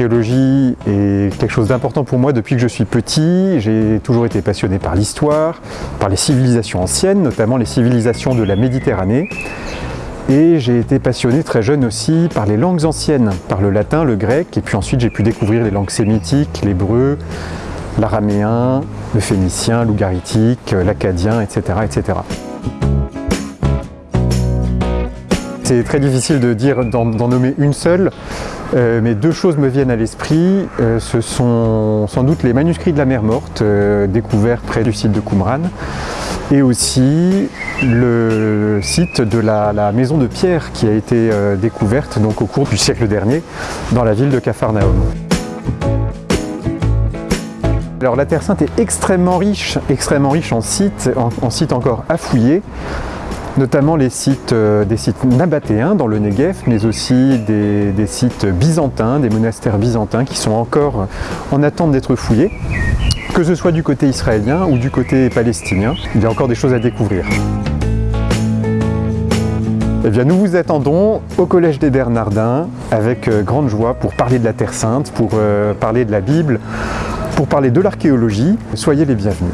L'archéologie est quelque chose d'important pour moi depuis que je suis petit. J'ai toujours été passionné par l'histoire, par les civilisations anciennes, notamment les civilisations de la Méditerranée. Et j'ai été passionné très jeune aussi par les langues anciennes, par le latin, le grec, et puis ensuite j'ai pu découvrir les langues sémitiques, l'hébreu, l'araméen, le phénicien, l'ougaritique, l'acadien, etc., etc. C'est très difficile de dire d'en nommer une seule, euh, mais deux choses me viennent à l'esprit. Euh, ce sont sans doute les manuscrits de la mer morte, euh, découverts près du site de Qumran, et aussi le site de la, maison de pierre qui a été découverte donc, au cours du siècle dernier dans la ville de Capharnaüm. Alors la Terre Sainte est extrêmement riche, extrêmement riche en sites, en sites encore à fouiller notamment les sites, euh, des sites nabatéens dans le Negev, mais aussi des, sites byzantins, des monastères byzantins qui sont encore en attente d'être fouillés. Que ce soit du côté israélien ou du côté palestinien, il y a encore des choses à découvrir. Eh bien, nous vous attendons au Collège des Bernardins avec euh, grande joie pour parler de la Terre Sainte, pour euh, parler de la Bible, pour parler de l'archéologie. Soyez les bienvenus.